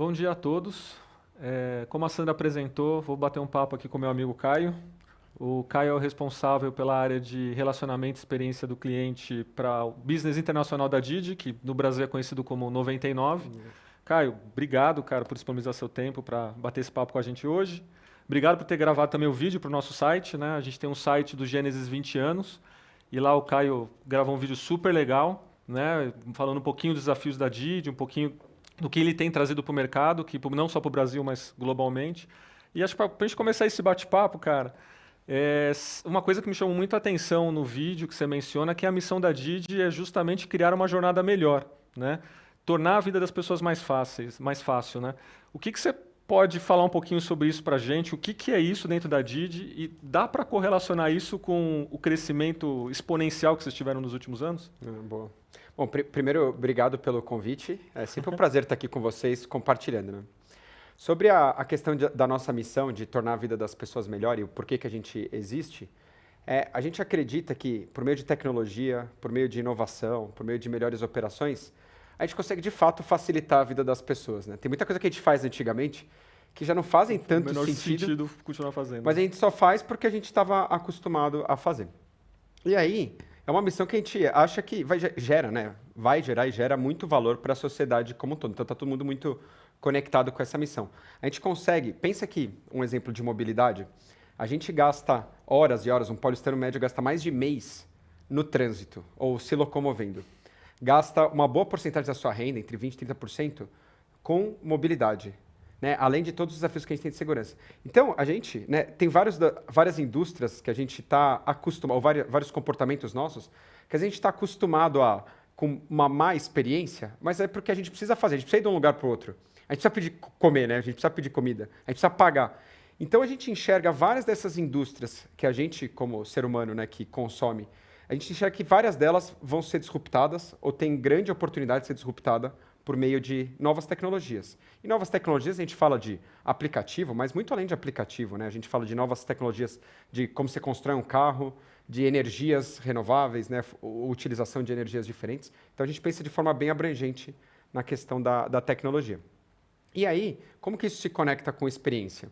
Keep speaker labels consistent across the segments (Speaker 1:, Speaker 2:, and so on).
Speaker 1: Bom dia a todos. É, como a Sandra apresentou, vou bater um papo aqui com meu amigo Caio. O Caio é o responsável pela área de relacionamento e experiência do cliente para o business internacional da Didi, que no Brasil é conhecido como 99. Uhum. Caio, obrigado, cara, por disponibilizar seu tempo para bater esse papo com a gente hoje. Obrigado por ter gravado também o vídeo para o nosso site. Né? A gente tem um site do Gênesis 20 anos e lá o Caio gravou um vídeo super legal, né? falando um pouquinho dos desafios da Didi, um pouquinho do que ele tem trazido para o mercado, que não só para o Brasil, mas globalmente. E acho que para a gente começar esse bate-papo, cara, é uma coisa que me chamou muito a atenção no vídeo que você menciona, que a missão da Didi é justamente criar uma jornada melhor, né? Tornar a vida das pessoas mais fáceis, mais fácil, né? O que, que você pode falar um pouquinho sobre isso para a gente? O que, que é isso dentro da Didi? E dá para correlacionar isso com o crescimento exponencial que vocês tiveram nos últimos anos?
Speaker 2: É, boa. Bom, pr primeiro, obrigado pelo convite. É sempre um prazer estar aqui com vocês compartilhando. Né? Sobre a, a questão de, da nossa missão de tornar a vida das pessoas melhor e o porquê que a gente existe, é, a gente acredita que, por meio de tecnologia, por meio de inovação, por meio de melhores operações, a gente consegue de fato facilitar a vida das pessoas. Né? Tem muita coisa que a gente faz antigamente que já não fazem tanto menor sentido,
Speaker 1: sentido continuar fazendo.
Speaker 2: Mas a gente só faz porque a gente estava acostumado a fazer. E aí, é uma missão que a gente acha que vai, gera, né? Vai gerar e gera muito valor para a sociedade como um todo. Então, está todo mundo muito conectado com essa missão. A gente consegue, pensa aqui, um exemplo de mobilidade, a gente gasta horas e horas, um paulistano médio gasta mais de mês no trânsito, ou se locomovendo gasta uma boa porcentagem da sua renda, entre 20% e 30%, com mobilidade. Né? Além de todos os desafios que a gente tem de segurança. Então, a gente né, tem vários, várias indústrias que a gente está acostumado, ou vários, vários comportamentos nossos, que a gente está acostumado a com uma má experiência, mas é porque a gente precisa fazer, a gente precisa ir de um lugar para o outro. A gente precisa pedir comer, né? a gente precisa pedir comida, a gente precisa pagar. Então a gente enxerga várias dessas indústrias que a gente, como ser humano, né, que consome, a gente enxerga que várias delas vão ser disruptadas ou tem grande oportunidade de ser disruptada por meio de novas tecnologias. E novas tecnologias, a gente fala de aplicativo, mas muito além de aplicativo. Né? A gente fala de novas tecnologias de como você constrói um carro, de energias renováveis, né? utilização de energias diferentes. Então, a gente pensa de forma bem abrangente na questão da, da tecnologia. E aí, como que isso se conecta com experiência?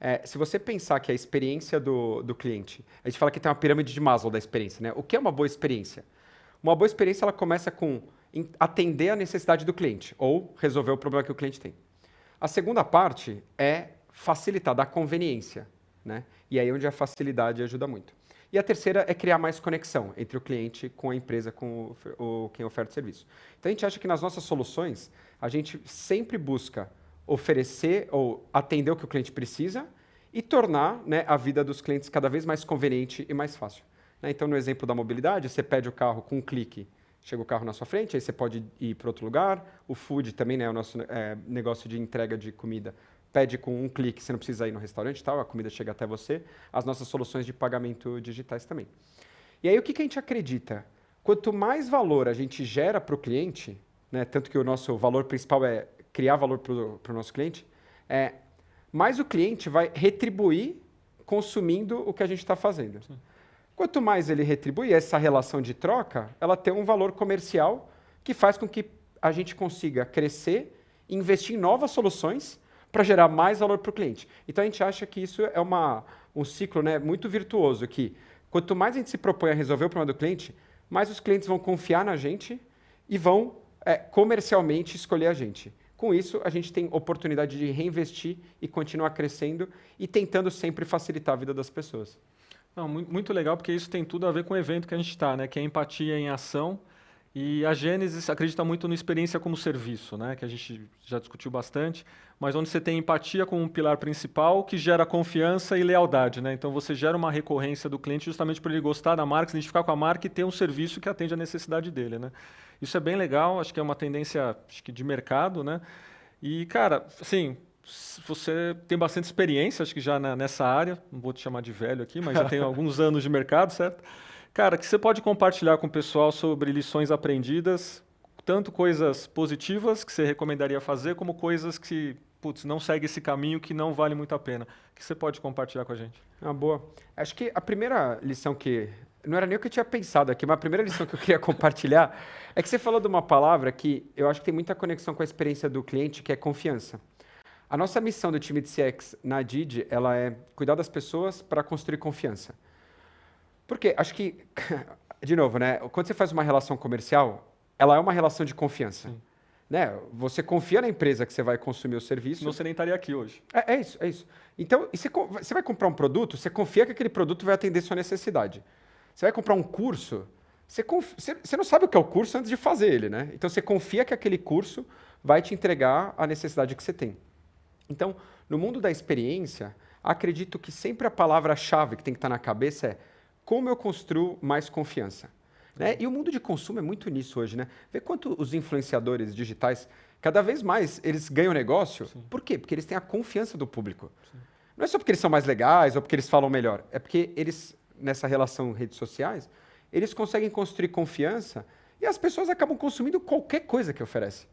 Speaker 2: É, se você pensar que a experiência do, do cliente, a gente fala que tem uma pirâmide de Maslow da experiência, né? O que é uma boa experiência? Uma boa experiência ela começa com atender a necessidade do cliente ou resolver o problema que o cliente tem. A segunda parte é facilitar, dar conveniência, né? E aí é onde a facilidade ajuda muito. E a terceira é criar mais conexão entre o cliente com a empresa, com o, o quem oferta o serviço. Então a gente acha que nas nossas soluções a gente sempre busca oferecer ou atender o que o cliente precisa e tornar né, a vida dos clientes cada vez mais conveniente e mais fácil. Né? Então, no exemplo da mobilidade, você pede o carro com um clique, chega o carro na sua frente, aí você pode ir para outro lugar. O food também, né, o nosso é, negócio de entrega de comida, pede com um clique, você não precisa ir no restaurante, tal, a comida chega até você. As nossas soluções de pagamento digitais também. E aí, o que, que a gente acredita? Quanto mais valor a gente gera para o cliente, né, tanto que o nosso valor principal é criar valor para o nosso cliente, é, mais o cliente vai retribuir consumindo o que a gente está fazendo. Sim. Quanto mais ele retribui, essa relação de troca, ela tem um valor comercial que faz com que a gente consiga crescer e investir em novas soluções para gerar mais valor para o cliente. Então a gente acha que isso é uma, um ciclo né, muito virtuoso, que quanto mais a gente se propõe a resolver o problema do cliente, mais os clientes vão confiar na gente e vão é, comercialmente escolher a gente. Com isso, a gente tem oportunidade de reinvestir e continuar crescendo e tentando sempre facilitar a vida das pessoas.
Speaker 1: Não, muito legal, porque isso tem tudo a ver com o evento que a gente está, né? que é empatia em ação. E a Gênesis acredita muito no experiência como serviço, né? que a gente já discutiu bastante, mas onde você tem empatia como um pilar principal que gera confiança e lealdade. Né? Então você gera uma recorrência do cliente justamente por ele gostar da marca, se identificar com a marca e ter um serviço que atende a necessidade dele. Né? Isso é bem legal, acho que é uma tendência acho que de mercado, né? E, cara, assim, você tem bastante experiência, acho que já na, nessa área, não vou te chamar de velho aqui, mas já tem alguns anos de mercado, certo? Cara, que você pode compartilhar com o pessoal sobre lições aprendidas, tanto coisas positivas que você recomendaria fazer, como coisas que, putz, não segue esse caminho que não vale muito a pena. que você pode compartilhar com a gente?
Speaker 2: Ah, boa. Acho que a primeira lição que não era nem o que eu tinha pensado aqui, mas a primeira lição que eu queria compartilhar é que você falou de uma palavra que eu acho que tem muita conexão com a experiência do cliente, que é confiança. A nossa missão do time de CX na Didi, ela é cuidar das pessoas para construir confiança. Porque acho que, de novo, né, quando você faz uma relação comercial, ela é uma relação de confiança. Sim. Né? Você confia na empresa que você vai consumir o serviço.
Speaker 1: Não você nem estaria aqui hoje.
Speaker 2: É, é isso, é isso. Então, você, você vai comprar um produto, você confia que aquele produto vai atender sua necessidade. Você vai comprar um curso, você, confia, você não sabe o que é o curso antes de fazer ele, né? Então você confia que aquele curso vai te entregar a necessidade que você tem. Então, no mundo da experiência, acredito que sempre a palavra-chave que tem que estar na cabeça é como eu construo mais confiança. Né? E o mundo de consumo é muito nisso hoje, né? Vê quanto os influenciadores digitais, cada vez mais, eles ganham negócio. Sim. Por quê? Porque eles têm a confiança do público. Sim. Não é só porque eles são mais legais ou porque eles falam melhor. É porque eles nessa relação redes sociais, eles conseguem construir confiança e as pessoas acabam consumindo qualquer coisa que oferece.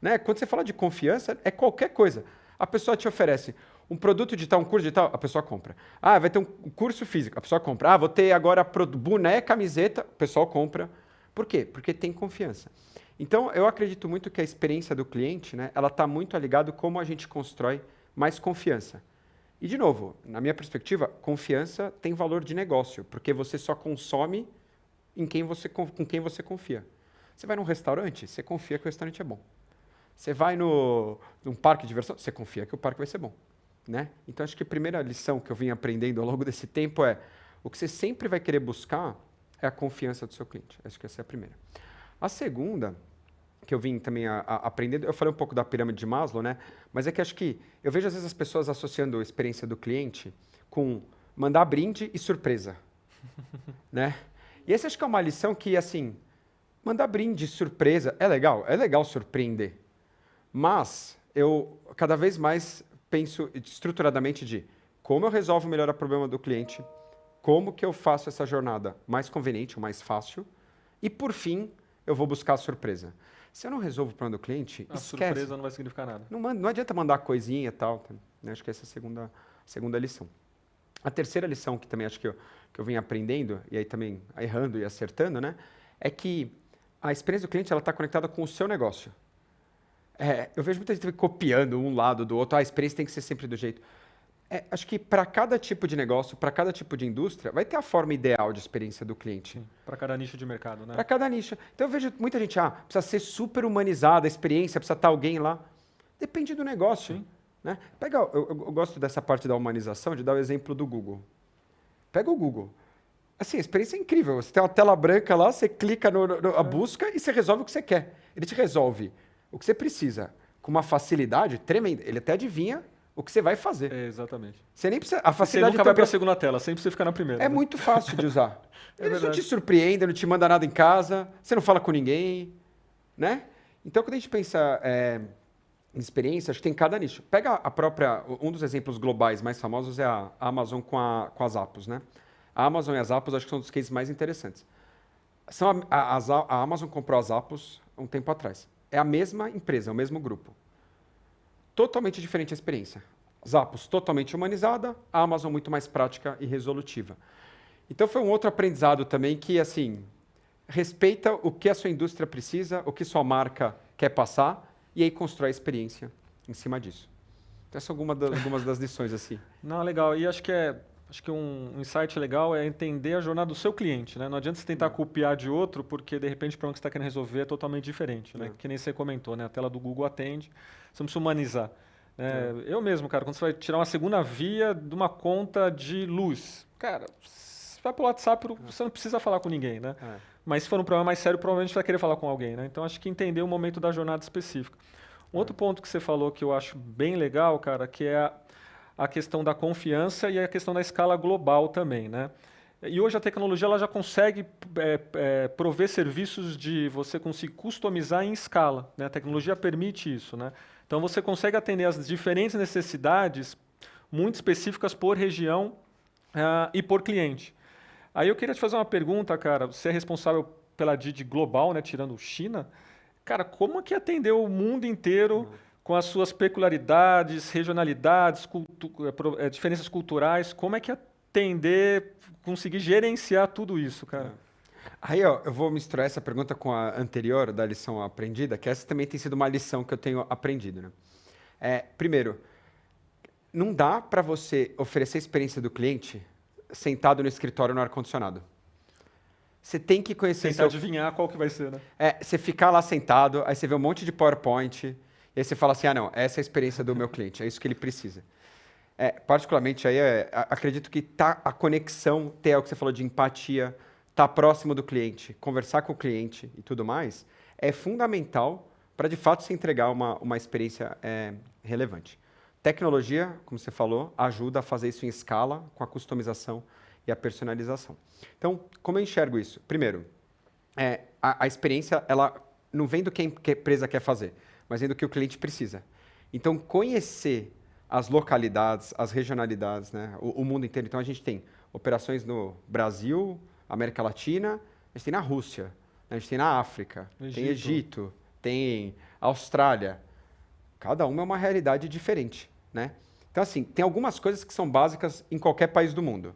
Speaker 2: Né? Quando você fala de confiança, é qualquer coisa. A pessoa te oferece um produto digital, um curso digital, a pessoa compra. Ah, vai ter um curso físico, a pessoa compra. Ah, vou ter agora boné, camiseta, o pessoal compra. Por quê? Porque tem confiança. Então, eu acredito muito que a experiência do cliente, né, ela está muito ligada como a gente constrói mais confiança. E, de novo, na minha perspectiva, confiança tem valor de negócio, porque você só consome em quem você, com quem você confia. Você vai num restaurante, você confia que o restaurante é bom. Você vai no, num parque de diversão, você confia que o parque vai ser bom. Né? Então, acho que a primeira lição que eu vim aprendendo ao longo desse tempo é o que você sempre vai querer buscar é a confiança do seu cliente. Acho que essa é a primeira. A segunda que eu vim também a, a aprendendo, eu falei um pouco da pirâmide de Maslow, né? Mas é que acho que eu vejo às vezes as pessoas associando a experiência do cliente com mandar brinde e surpresa, né? E essa acho que é uma lição que assim, mandar brinde, surpresa, é legal, é legal surpreender. Mas eu cada vez mais penso estruturadamente de como eu resolvo melhor o problema do cliente, como que eu faço essa jornada mais conveniente, mais fácil, e por fim, eu vou buscar a surpresa. Se eu não resolvo o problema do cliente, a esquece.
Speaker 1: surpresa não vai significar nada.
Speaker 2: Não, não adianta mandar coisinha e tal. Né? Acho que essa é a segunda, segunda lição. A terceira lição, que também acho que eu, que eu vim aprendendo, e aí também errando e acertando, né? é que a experiência do cliente está conectada com o seu negócio. É, eu vejo muita gente copiando um lado do outro, ah, a experiência tem que ser sempre do jeito. É, acho que para cada tipo de negócio, para cada tipo de indústria, vai ter a forma ideal de experiência do cliente.
Speaker 1: Para cada nicho de mercado, né?
Speaker 2: Para cada nicho. Então eu vejo muita gente, ah, precisa ser super humanizada a experiência, precisa estar alguém lá. Depende do negócio. Sim. Né? Pega, eu, eu, gosto dessa parte da humanização, de dar o exemplo do Google. Pega o Google. Assim, a experiência é incrível. Você tem uma tela branca lá, você clica no, no, a é. busca e você resolve o que você quer. Ele te resolve o que você precisa com uma facilidade tremenda. Ele até adivinha o que você vai fazer.
Speaker 1: É, exatamente.
Speaker 2: Você nem precisa. A facilidade
Speaker 1: você nunca vai para a segunda tela, sempre você fica na primeira.
Speaker 2: É né? muito fácil de usar. é Eles não te surpreendem, não te manda nada em casa, você não fala com ninguém, né? Então, quando a gente pensa é, em experiência, acho que tem cada nicho. Pega a própria. Um dos exemplos globais mais famosos é a Amazon com, a, com as Apos, né? A Amazon e as Apos acho que são dos cases mais interessantes. São a, a, a Amazon comprou as Apos um tempo atrás. É a mesma empresa, é o mesmo grupo totalmente diferente a experiência. Zappos totalmente humanizada, a Amazon muito mais prática e resolutiva. Então foi um outro aprendizado também que assim respeita o que a sua indústria precisa, o que sua marca quer passar e aí constrói a experiência em cima disso. Essas são algumas das, algumas das lições assim.
Speaker 1: Não, legal. E acho que é acho que um, um insight legal é entender a jornada do seu cliente. Né? Não adianta você tentar copiar de outro, porque de repente o problema que você está querendo resolver é totalmente diferente. Né? É. Que nem você comentou, né? a tela do Google atende, você precisa humanizar. É, é. Eu mesmo, cara, quando você vai tirar uma segunda via de uma conta de luz, cara, você vai para o WhatsApp, é. você não precisa falar com ninguém, né? É. Mas se for um problema mais sério, provavelmente você vai querer falar com alguém, né? Então acho que entender o momento da jornada específica. Um outro ponto que você falou que eu acho bem legal, cara, que é a, a questão da confiança e a questão da escala global também, né? E hoje a tecnologia ela já consegue é, é, prover serviços de você conseguir customizar em escala. Né? A tecnologia permite isso. Né? Então você consegue atender as diferentes necessidades muito específicas por região uh, e por cliente. Aí eu queria te fazer uma pergunta, cara. Você é responsável pela Didi global, né? tirando China. Cara, como é que atendeu o mundo inteiro? Uhum com as suas peculiaridades, regionalidades, cultu é, diferenças culturais, como é que entender, conseguir gerenciar tudo isso, cara.
Speaker 2: É. Aí, ó, eu vou misturar essa pergunta com a anterior da lição aprendida, que essa também tem sido uma lição que eu tenho aprendido. Né? É, primeiro, não dá para você oferecer a experiência do cliente sentado no escritório no ar-condicionado. Você tem que conhecer...
Speaker 1: Tentar seu... adivinhar qual que vai ser, né?
Speaker 2: É, você ficar lá sentado, aí você vê um monte de PowerPoint, e você fala assim, ah, não, essa é a experiência do meu cliente, é isso que ele precisa. É, particularmente, aí, é, acredito que tá a conexão, ter o que você falou de empatia, estar tá próximo do cliente, conversar com o cliente e tudo mais, é fundamental para, de fato, se entregar uma, uma experiência é, relevante. Tecnologia, como você falou, ajuda a fazer isso em escala, com a customização e a personalização. Então, como eu enxergo isso? Primeiro, é, a, a, experiência ela não vem do que a empresa quer fazer, mas vem do que o cliente precisa. Então, conhecer as localidades, as regionalidades, né, o, o mundo inteiro. Então, a gente tem operações no Brasil, América Latina, a gente tem na Rússia, a gente tem na África, Egito. tem Egito, tem Austrália. Cada uma é uma realidade diferente, né? Então, assim, tem algumas coisas que são básicas em qualquer país do mundo.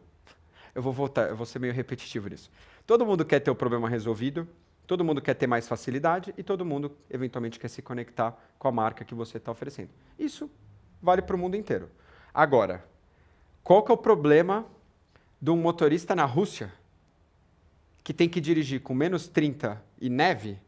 Speaker 2: Eu vou voltar, eu vou ser meio repetitivo nisso. Todo mundo quer ter o problema resolvido, todo mundo quer ter mais facilidade e todo mundo, eventualmente, quer se conectar com a marca que você está oferecendo. Isso vale para o mundo inteiro. Agora, qual que é o problema de um motorista na Rússia que tem que dirigir com menos 30 e neve?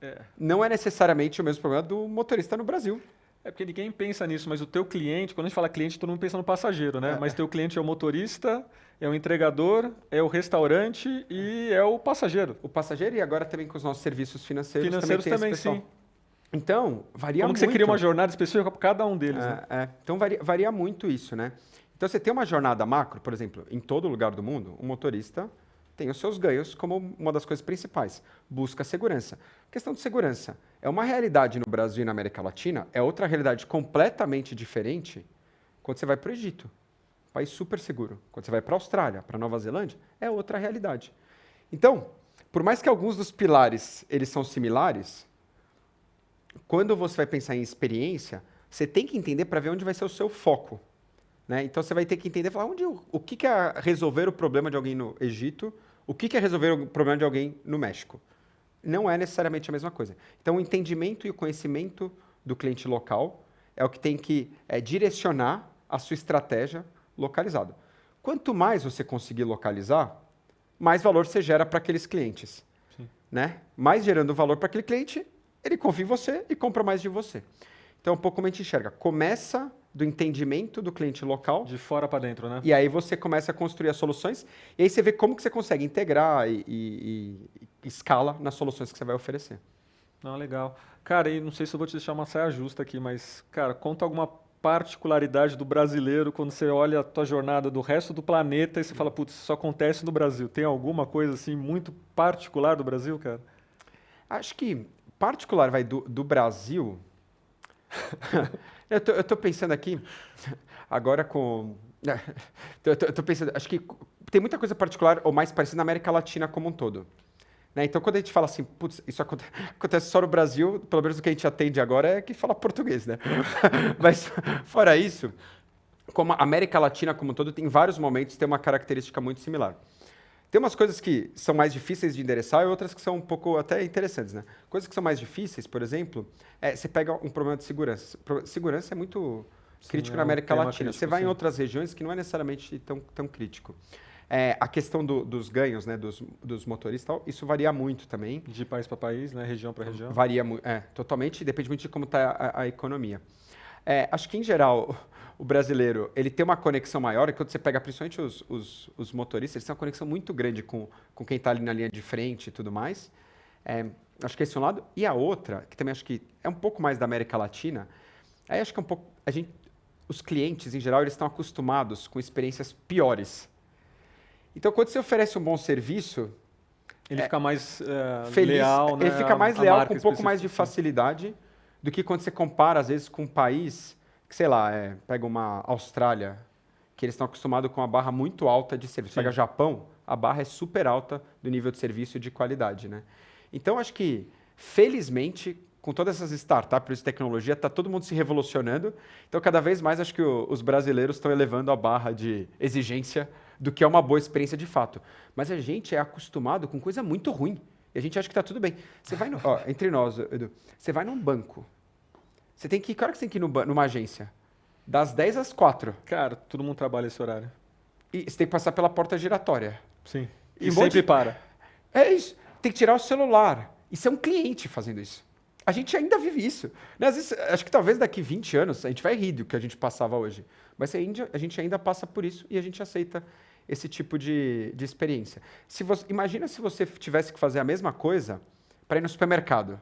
Speaker 2: É. Não é necessariamente o mesmo problema do motorista no Brasil.
Speaker 1: É porque ninguém pensa nisso, mas o teu cliente, quando a gente fala cliente, todo mundo pensa no passageiro, né? É. Mas teu cliente é o motorista, é o entregador, é o restaurante e é o passageiro.
Speaker 2: O passageiro e agora também com os nossos serviços financeiros,
Speaker 1: financeiros
Speaker 2: também,
Speaker 1: também sim.
Speaker 2: Então, varia
Speaker 1: Como
Speaker 2: muito.
Speaker 1: Como você cria uma jornada específica para cada um deles,
Speaker 2: é,
Speaker 1: né?
Speaker 2: É. Então, varia, varia muito isso, né? Então, você tem uma jornada macro, por exemplo, em todo lugar do mundo, um motorista tem os seus ganhos como uma das coisas principais. Busca segurança. Questão de segurança é uma realidade no Brasil e na América Latina, é outra realidade completamente diferente quando você vai para o Egito. país super seguro. Quando você vai para a Austrália, para Nova Zelândia, é outra realidade. Então, por mais que alguns dos pilares eles são similares, quando você vai pensar em experiência, você tem que entender para ver onde vai ser o seu foco. Né? Então você vai ter que entender, falar onde, o que, que é resolver o problema de alguém no Egito, o que, que é resolver o problema de alguém no México. Não é necessariamente a mesma coisa. Então o entendimento e o conhecimento do cliente local é o que tem que é, direcionar a sua estratégia localizada. Quanto mais você conseguir localizar, mais valor você gera para aqueles clientes. Né? Mais gerando valor para aquele cliente, ele confia em você e compra mais de você. Então, um pouco como a gente enxerga. Começa do entendimento do cliente local.
Speaker 1: De fora para dentro, né?
Speaker 2: E aí você começa a construir as soluções e aí você vê como que você consegue integrar e, e, e escala nas soluções que você vai oferecer.
Speaker 1: Não, legal. Cara, e não sei se eu vou te deixar uma saia justa aqui, mas, cara, conta alguma particularidade do brasileiro quando você olha a tua jornada do resto do planeta e você fala, putz, isso só acontece no Brasil. Tem alguma coisa assim muito particular do Brasil, cara?
Speaker 2: Acho que particular vai do, do Brasil. Eu estou pensando aqui, agora com. Eu estou pensando, acho que tem muita coisa particular ou mais parecida na América Latina como um todo. Né? Então, quando a gente fala assim, putz, isso acontece só no Brasil, pelo menos o que a gente atende agora é que fala português, né? Mas, fora isso, como a América Latina como um todo, tem vários momentos, tem uma característica muito similar. Tem umas coisas que são mais difíceis de endereçar e outras que são um pouco até interessantes, né? Coisas que são mais difíceis, por exemplo, é, você pega um problema de segurança. Segurança é muito Sim, crítico é na América Latina. Crítico, você vai sim. em outras regiões que não é necessariamente tão, tão crítico. É, a questão do, dos ganhos, né, dos, dos motoristas, isso varia muito também.
Speaker 1: De país para país, né, região para região.
Speaker 2: Varia muito, é, totalmente, depende muito de como está a, a, economia. É, acho que, em geral, o brasileiro ele tem uma conexão maior, e quando você pega principalmente os, os, os motoristas, eles têm uma conexão muito grande com, com quem está ali na linha de frente e tudo mais. É, acho que esse é um lado. E a outra, que também acho que é um pouco mais da América Latina, aí acho que é um pouco. A gente, os clientes, em geral, eles estão acostumados com experiências piores. Então, quando você oferece um bom serviço.
Speaker 1: Ele é, fica mais uh, feliz, leal,
Speaker 2: Ele
Speaker 1: né?
Speaker 2: fica mais leal com um pouco mais de facilidade do que quando você compara, às vezes, com um país que, sei lá, é, pega uma Austrália, que eles estão acostumados com uma barra muito alta de serviço. Sim. Pega Japão, a barra é super alta do nível de serviço e de qualidade, né? Então, acho que, felizmente, com todas essas startups de tecnologia, está todo mundo se revolucionando. Então, cada vez mais, acho que o, os brasileiros estão elevando a barra de exigência do que é uma boa experiência de fato. Mas a gente é acostumado com coisa muito ruim. E a gente acha que está tudo bem. Você vai no, ó, entre nós, Edu, você vai num banco. Você tem que ir, que hora que você tem que ir no, numa agência? Das 10 às 4.
Speaker 1: Cara, todo mundo trabalha esse horário.
Speaker 2: E você tem que passar pela porta giratória.
Speaker 1: Sim. E, e sempre para.
Speaker 2: É isso. Tem que tirar o celular. Isso é um cliente fazendo isso. A gente ainda vive isso. Né? Às vezes, acho que talvez daqui 20 anos a gente vai rir do que a gente passava hoje. Mas a gente ainda passa por isso e a gente aceita esse tipo de, de experiência. Se você, imagina se você tivesse que fazer a mesma coisa para ir no supermercado.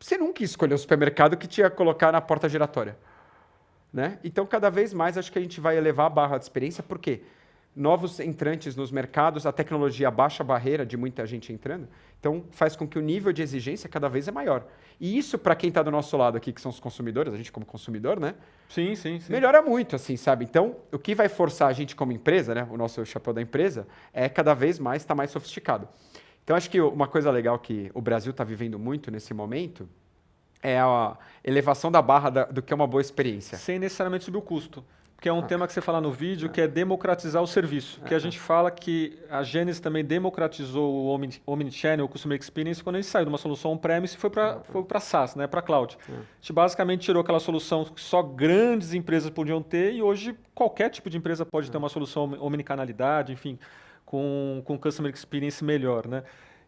Speaker 2: Você nunca escolheu o supermercado que tinha que colocar na porta giratória. Né? Então, cada vez mais, acho que a gente vai elevar a barra de experiência, porque novos entrantes nos mercados, a tecnologia baixa a barreira de muita gente entrando, então faz com que o nível de exigência cada vez é maior. E isso, para quem está do nosso lado aqui, que são os consumidores, a gente como consumidor, né?
Speaker 1: Sim, sim, sim.
Speaker 2: Melhora muito, assim, sabe? Então, o que vai forçar a gente como empresa, né? O nosso chapéu da empresa, é cada vez mais estar tá mais sofisticado. Então, acho que uma coisa legal que o Brasil está vivendo muito nesse momento é a elevação da barra da, do que é uma boa experiência.
Speaker 1: Sem necessariamente subir o custo que é um ah. tema que você fala no vídeo, que é democratizar o serviço. Que a gente fala que a Genesis também democratizou o Omnichannel, o Customer Experience, quando a gente saiu de uma solução on-premise e foi para foi SaaS, né, para cloud. A gente basicamente tirou aquela solução que só grandes empresas podiam ter e hoje qualquer tipo de empresa pode ter uma solução omnicanalidade, enfim, com, com Customer Experience melhor, né?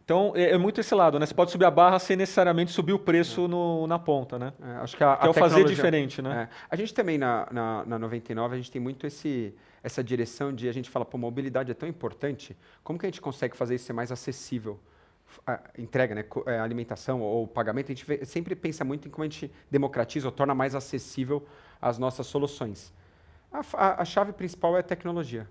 Speaker 1: Então, é, é, muito esse lado, né? Você pode subir a barra sem necessariamente subir o preço é. no, na ponta, né?
Speaker 2: É, acho que, a,
Speaker 1: que
Speaker 2: a é
Speaker 1: o fazer diferente, né?
Speaker 2: É. A gente também, na, na, na 99, a gente tem muito esse, essa direção de a gente fala, pô, mobilidade é tão importante, como que a gente consegue fazer isso ser mais acessível? A entrega, né? É, alimentação ou pagamento, a gente vê, sempre pensa muito em como a gente democratiza ou torna mais acessível as nossas soluções. A, a, a chave principal é a tecnologia,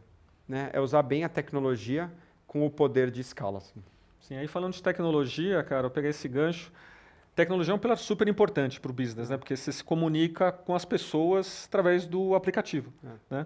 Speaker 2: né? É usar bem a tecnologia com o poder de escala. Assim.
Speaker 1: Sim, aí falando de tecnologia, cara, eu peguei esse gancho. Tecnologia é um pilar super importante para o business, né? Porque você se comunica com as pessoas através do aplicativo, é. né?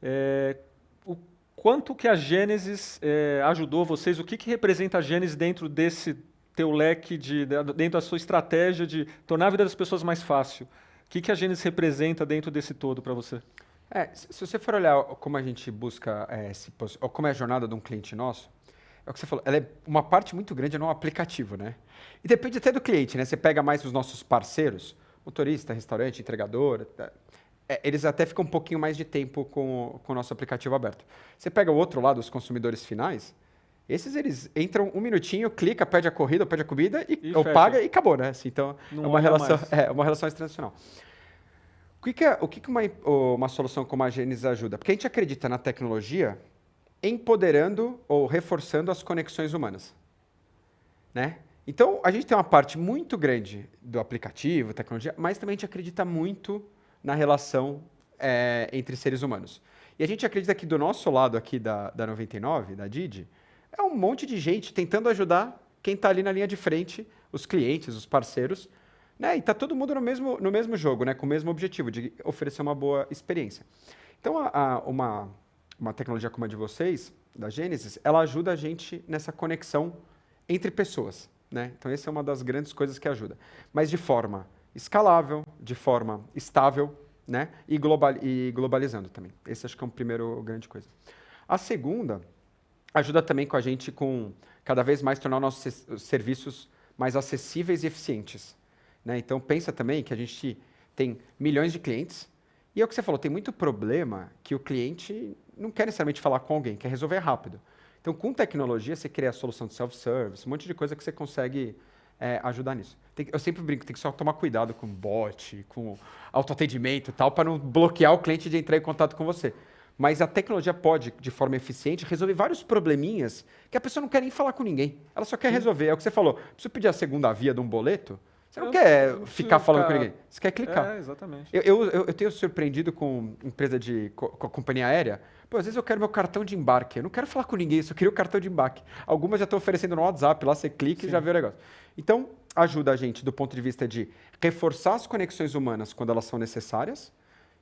Speaker 1: É, o quanto que a Gênesis é, ajudou vocês? O que, que representa a Gênesis dentro desse teu leque, de, dentro da sua estratégia de tornar a vida das pessoas mais fácil? O que, que a Gênesis representa dentro desse todo para você?
Speaker 2: É, se você for olhar como a gente busca, é, se, ou como é a jornada de um cliente nosso, é o que você falou, ela é uma parte muito grande no aplicativo, né? E depende até do cliente, né? Você pega mais os nossos parceiros, motorista, restaurante, entregador, tá? é, eles até ficam um pouquinho mais de tempo com, com o nosso aplicativo aberto. Você pega o outro lado, os consumidores finais, esses eles entram um minutinho, clica, pede a corrida, pede a comida e, e ou paga e acabou, né? Assim, então Não é uma relação, é uma relação internacional. O que, que, é, o que, que uma, uma solução como a Genesis ajuda? Porque a gente acredita na tecnologia empoderando ou reforçando as conexões humanas. Né? Então, a gente tem uma parte muito grande do aplicativo, tecnologia, mas também a gente acredita muito na relação é, entre seres humanos. E a gente acredita que do nosso lado aqui da, da 99, da Didi, é um monte de gente tentando ajudar quem está ali na linha de frente, os clientes, os parceiros, né? E está todo mundo no mesmo, no mesmo jogo, né? com o mesmo objetivo, de oferecer uma boa experiência. Então, a, a, uma, uma tecnologia como a de vocês, da Gênesis, ela ajuda a gente nessa conexão entre pessoas. Né? Então, essa é uma das grandes coisas que ajuda. Mas de forma escalável, de forma estável né? e, global, e globalizando também. Esse acho que é uma primeira grande coisa. A segunda ajuda também com a gente com cada vez mais tornar nossos serviços mais acessíveis e eficientes. Né? Então, pensa também que a gente tem milhões de clientes e é o que você falou, tem muito problema que o cliente não quer necessariamente falar com alguém, quer resolver rápido. Então, com tecnologia, você cria a solução de self-service, um monte de coisa que você consegue é, ajudar nisso. Tem, eu sempre brinco, tem que só tomar cuidado com bot, com autoatendimento e tal, para não bloquear o cliente de entrar em contato com você. Mas a tecnologia pode, de forma eficiente, resolver vários probleminhas que a pessoa não quer nem falar com ninguém. Ela só quer Sim. resolver. É o que você falou. Preciso pedir a segunda via de um boleto? Você não eu quer não ficar falando ficar... com ninguém. Você quer clicar.
Speaker 1: É, exatamente.
Speaker 2: Eu, eu, eu, tenho surpreendido com empresa de com a companhia aérea. Pô, às vezes eu quero meu cartão de embarque. Eu não quero falar com ninguém, só queria o cartão de embarque. Algumas já estão oferecendo no WhatsApp, lá você clica Sim. e já vê o negócio. Então, ajuda a gente do ponto de vista de reforçar as conexões humanas quando elas são necessárias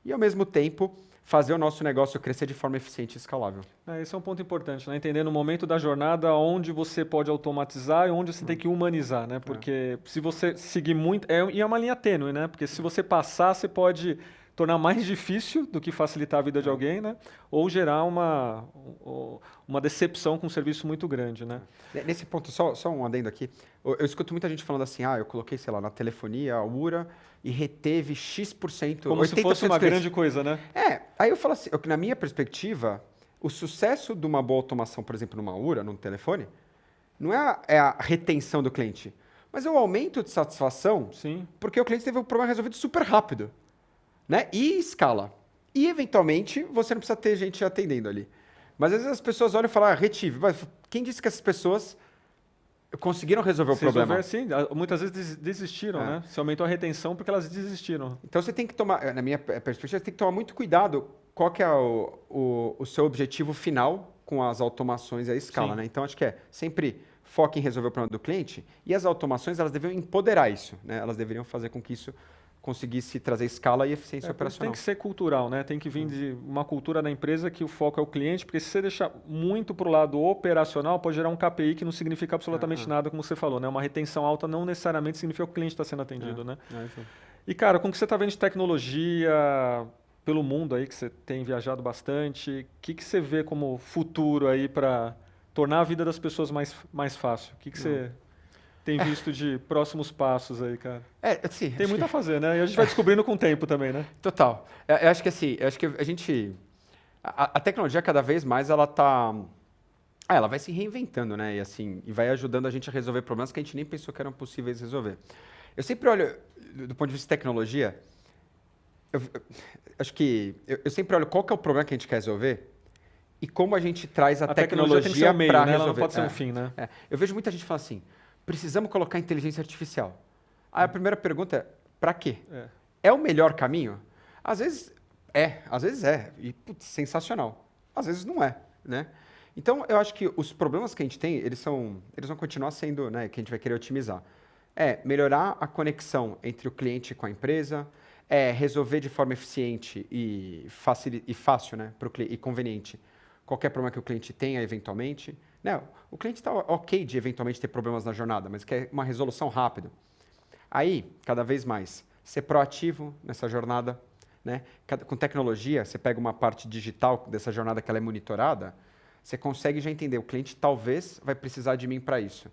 Speaker 2: e, ao mesmo tempo, fazer o nosso negócio crescer de forma eficiente e escalável.
Speaker 1: É, esse é um ponto importante, né? entender no momento da jornada onde você pode automatizar e onde você tem que humanizar, né? Porque é. se você seguir muito... É, e é uma linha tênue, né? Porque se você passar, você pode tornar mais difícil do que facilitar a vida de alguém, né? Ou gerar uma, uma decepção com um serviço muito grande, né?
Speaker 2: Nesse ponto, só, só um adendo aqui. Eu, eu escuto muita gente falando assim, ah, eu coloquei, sei lá, na telefonia, a URA, e reteve X%.
Speaker 1: Como se fosse uma grande coisa, né?
Speaker 2: É, aí eu falo assim, eu, na minha perspectiva, o sucesso de uma boa automação, por exemplo, numa URA, num telefone, não é a, é a retenção do cliente, mas é o aumento de satisfação,
Speaker 1: Sim.
Speaker 2: porque o cliente teve o problema resolvido super rápido né? E escala. E, eventualmente, você não precisa ter gente atendendo ali. Mas às vezes as pessoas olham e falam, ah, retive. Mas quem disse que essas pessoas conseguiram resolver o problema?
Speaker 1: sim, muitas vezes desistiram, é. né? Se aumentou a retenção porque elas desistiram.
Speaker 2: Então você tem que tomar, na minha perspectiva, você tem que tomar muito cuidado qual que é o, o, o seu objetivo final com as automações e a escala, sim. né? Então acho que é sempre foque em resolver o problema do cliente e as automações elas deveriam empoderar isso, né? Elas deveriam fazer com que isso conseguisse trazer escala e eficiência é, operacional.
Speaker 1: Tem que ser cultural, né? Tem que vir de uma cultura da empresa que o foco é o cliente, porque se você deixar muito para o lado operacional, pode gerar um KPI que não significa absolutamente é, é. nada, como você falou, né? Uma retenção alta não necessariamente significa que o cliente está sendo atendido,
Speaker 2: é,
Speaker 1: né?
Speaker 2: É,
Speaker 1: e, cara, com o que você está vendo de tecnologia pelo mundo aí, que você tem viajado bastante, o que, que você vê como futuro aí para tornar a vida das pessoas mais, mais fácil? O que, que você tem visto de próximos passos aí, cara?
Speaker 2: É, sim.
Speaker 1: Tem muito que... a fazer, né? E a gente vai descobrindo com o tempo também, né?
Speaker 2: Total. Eu, eu acho que assim, eu acho que a gente. A, a tecnologia, cada vez mais, ela tá. Ah, ela vai se reinventando, né? E assim, e vai ajudando a gente a resolver problemas que a gente nem pensou que eram possíveis resolver. Eu sempre olho, do ponto de vista de tecnologia, eu, eu acho que eu, eu, sempre olho qual que é o problema que a gente quer resolver e como a gente traz a, a tecnologia,
Speaker 1: tecnologia para né? resolver. Ela não pode ser
Speaker 2: é,
Speaker 1: um fim, né?
Speaker 2: É. Eu vejo muita gente falar assim, precisamos colocar inteligência artificial. Aí a primeira pergunta é, para quê? É. é. o melhor caminho? Às vezes é, às vezes é, e putz, sensacional. Às vezes não é, né? Então, eu acho que os problemas que a gente tem, eles, são, eles vão continuar sendo, né, que a gente vai querer otimizar. É melhorar a conexão entre o cliente com a empresa, é resolver de forma eficiente e, facil, e fácil, né, pro, e conveniente, qualquer problema que o cliente tenha eventualmente. Né? O cliente está ok de eventualmente ter problemas na jornada, mas quer uma resolução rápida. Aí, cada vez mais, ser proativo nessa jornada. Né? Com tecnologia, você pega uma parte digital dessa jornada que ela é monitorada, você consegue já entender, o cliente talvez vai precisar de mim para isso.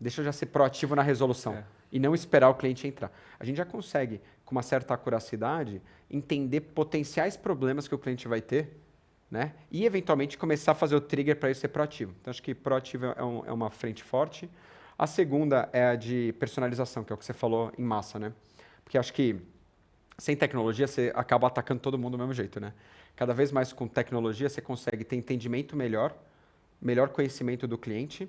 Speaker 2: Deixa eu já ser proativo na resolução é. e não esperar o cliente entrar. A gente já consegue, com uma certa acuracidade, entender potenciais problemas que o cliente vai ter né? E eventualmente começar a fazer o trigger para isso ser proativo. Então acho que proativo é, um, é, uma frente forte. A segunda é a de personalização, que é o que você falou em massa, né? Porque acho que sem tecnologia você acaba atacando todo mundo do mesmo jeito, né? Cada vez mais com tecnologia você consegue ter entendimento melhor, melhor conhecimento do cliente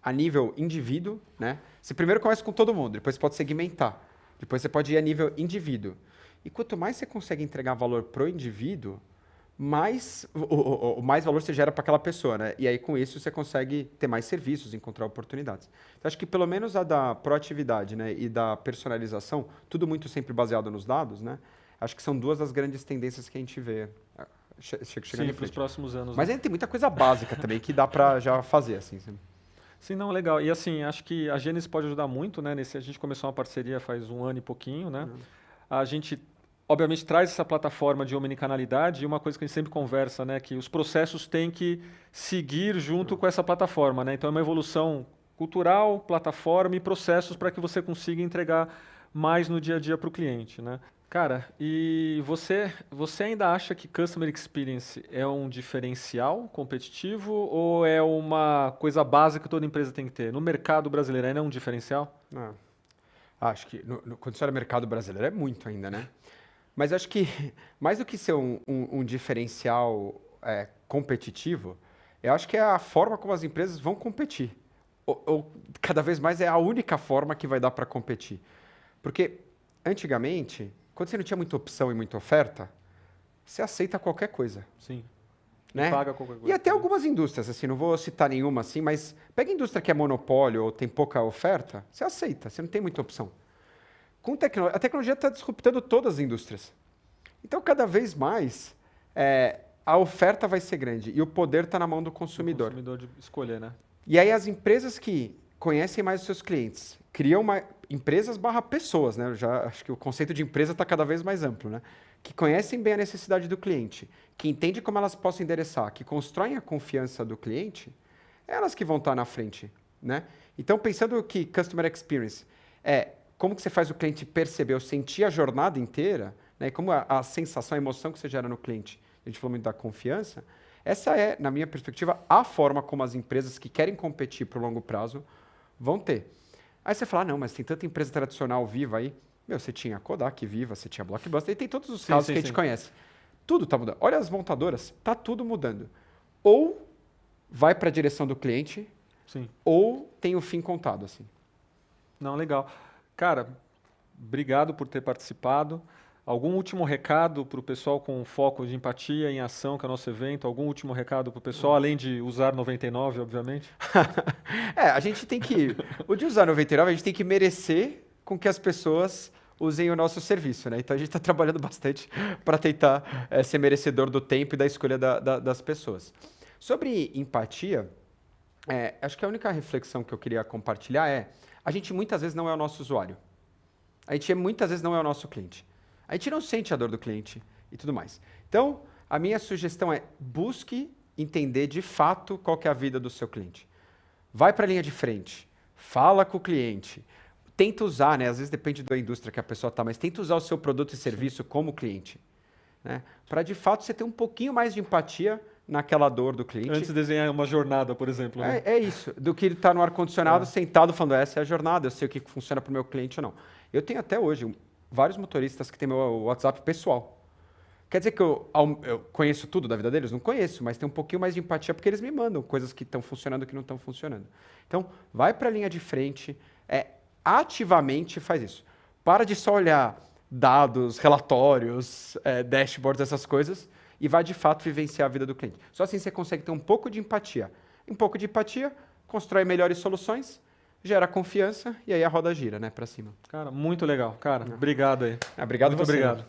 Speaker 2: a nível indivíduo, né? Você primeiro começa com todo mundo, depois você pode segmentar, depois você pode ir a nível indivíduo. E quanto mais você consegue entregar valor pro indivíduo, mais o, o, o, mais valor você gera para aquela pessoa, né? E aí com isso você consegue ter mais serviços, encontrar oportunidades. Então acho que pelo menos a da proatividade, né, e da personalização, tudo muito sempre baseado nos dados, né? Acho que são duas das grandes tendências que a gente vê
Speaker 1: ah, Sim, para os próximos anos.
Speaker 2: Mas
Speaker 1: né?
Speaker 2: ainda tem muita coisa básica também que dá para já fazer assim.
Speaker 1: Sim, não, legal. E assim, acho que a Gênesis pode ajudar muito, né? Nesse, a gente começou uma parceria faz um ano e pouquinho, né? Uhum. A gente obviamente traz essa plataforma de omnicanalidade e uma coisa que a gente sempre conversa, né, que os processos têm que seguir junto com essa plataforma, né? Então é uma evolução cultural, plataforma e processos para que você consiga entregar mais no dia a dia para o cliente, né? Cara, e você, você ainda acha que Customer Experience é um diferencial competitivo ou é uma coisa básica que toda empresa tem que ter? No mercado brasileiro ainda é um diferencial?
Speaker 2: Não. Acho que no, no, quando você olha mercado brasileiro é muito ainda, né? Mas acho que, mais do que ser um, um, um diferencial é, competitivo, eu acho que é a forma como as empresas vão competir. Ou, ou cada vez mais é a única forma que vai dar para competir. Porque, antigamente, quando você não tinha muita opção e muita oferta, você aceita qualquer coisa.
Speaker 1: Sim.
Speaker 2: Né?
Speaker 1: Paga qualquer coisa.
Speaker 2: E até algumas indústrias, assim, não vou citar nenhuma assim, mas pega indústria que é monopólio ou tem pouca oferta, você aceita, você não tem muita opção com a tecnologia está disruptando todas as indústrias. Então, cada vez mais, é, a oferta vai ser grande e o poder está na mão do consumidor. O
Speaker 1: consumidor de escolher, né?
Speaker 2: E aí as empresas que conhecem mais os seus clientes, criam uma, empresas barra pessoas, né? Eu já acho que o conceito de empresa está cada vez mais amplo, né? que conhecem bem a necessidade do cliente, que entendem como elas possam endereçar, que constroem a confiança do cliente, elas que vão estar na frente, né? Então, pensando que Customer Experience é como que você faz o cliente perceber ou sentir a jornada inteira, né? como a, a sensação, a emoção que você gera no cliente, a gente falou muito da confiança, essa é, na minha perspectiva, a forma como as empresas que querem competir para o longo prazo vão ter. Aí você fala, ah, não, mas tem tanta empresa tradicional viva aí. Meu, você tinha Kodak viva, você tinha Blockbuster, e tem todos os sim, casos sim, que a gente sim. conhece. Tudo está mudando. Olha as montadoras, está tudo mudando. Ou vai para a direção do cliente, ou tem o fim contado. assim.
Speaker 1: Não, legal. Cara, obrigado por ter participado. Algum último recado para o pessoal com foco de empatia em ação, que é o nosso evento? Algum último recado para o pessoal, além de usar 99, obviamente?
Speaker 2: é, a gente tem que. O de usar 99, a gente tem que merecer com que as pessoas usem o nosso serviço, né? Então a gente está trabalhando bastante para tentar é, ser merecedor do tempo e da escolha da, da, das pessoas. Sobre empatia, é, acho que a única reflexão que eu queria compartilhar é: a gente muitas vezes não é o nosso usuário. A gente muitas vezes não é o nosso cliente. A gente não sente a dor do cliente e tudo mais. Então, a minha sugestão é busque entender de fato qual é a vida do seu cliente. Vai para a linha de frente, fala com o cliente, tenta usar, né? Às vezes depende da indústria que a pessoa está, mas tenta usar o seu produto e serviço Sim. como cliente. Né? Para de fato você ter um pouquinho mais de empatia naquela dor do cliente.
Speaker 1: Antes de desenhar uma jornada, por exemplo.
Speaker 2: Né? É, é, isso, do que ele estar tá no ar-condicionado é. sentado falando, essa é a jornada, eu sei o que funciona para o meu cliente ou não. Eu tenho até hoje vários motoristas que têm meu WhatsApp pessoal. Quer dizer que eu, eu, conheço tudo da vida deles? Não conheço, mas tem um pouquinho mais de empatia porque eles me mandam coisas que estão funcionando e que não estão funcionando. Então, vai para a linha de frente, é, ativamente faz isso. Para de só olhar dados, relatórios, é, dashboards, essas coisas, e vai de fato vivenciar a vida do cliente. Só assim você consegue ter um pouco de empatia. Um pouco de empatia, constrói melhores soluções gera confiança e aí a roda gira, né, para cima.
Speaker 1: Cara, muito legal. Cara, obrigado aí.
Speaker 2: É, obrigado muito você. obrigado.